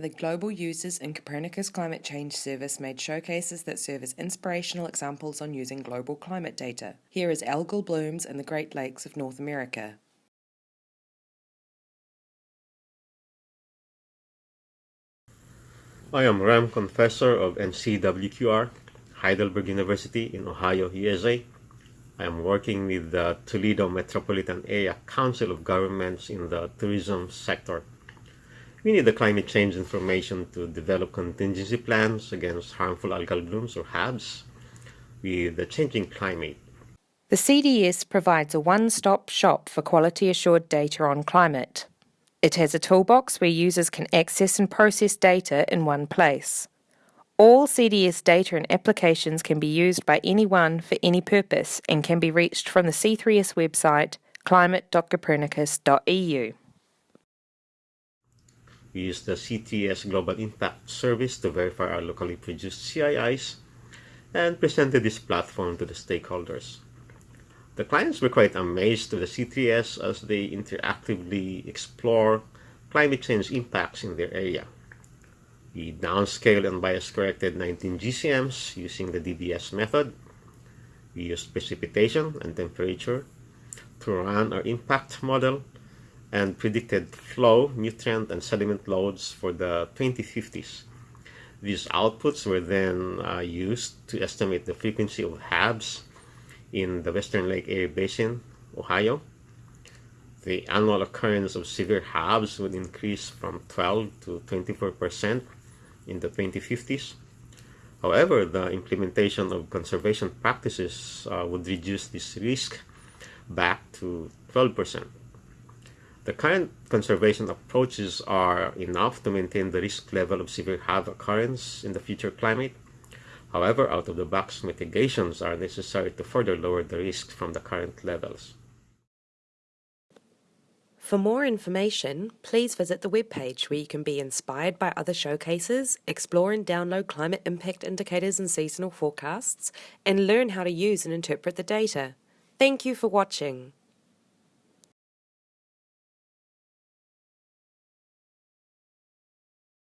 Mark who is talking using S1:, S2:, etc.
S1: The Global Users in Copernicus Climate Change Service made showcases that serve as inspirational examples on using global climate data. Here is algal blooms in the Great Lakes of North America.
S2: I am Ram Confesor of NCWQR, Heidelberg University in Ohio, USA. I am working with the Toledo Metropolitan Area Council of Governments in the tourism sector. We need the climate change information to develop contingency plans against harmful algal blooms or HABs with the changing climate.
S1: The CDS provides a one-stop shop for quality assured data on climate. It has a toolbox where users can access and process data in one place. All CDS data and applications can be used by anyone for any purpose and can be reached from the C3S website climate.copernicus.eu.
S2: We use the C3S Global Impact Service to verify our locally produced CIIs and presented this platform to the stakeholders. The clients were quite amazed with the C3S as they interactively explore climate change impacts in their area. We downscaled and bias corrected 19 GCMs using the DBS method. We used precipitation and temperature to run our impact model and predicted flow, nutrient, and sediment loads for the 2050s. These outputs were then uh, used to estimate the frequency of HABs in the Western Lake Erie Basin, Ohio. The annual occurrence of severe HABs would increase from 12 to 24 percent in the 2050s. However, the implementation of conservation practices uh, would reduce this risk back to 12 percent. The current conservation approaches are enough to maintain the risk level of severe HAB occurrence in the future climate. However, out-of-the-box mitigations are necessary to further lower the risk from the current levels.
S1: For more information, please visit the webpage where you can be inspired by other showcases, explore and download climate impact indicators and seasonal forecasts, and learn how to use and interpret the data. Thank you for watching.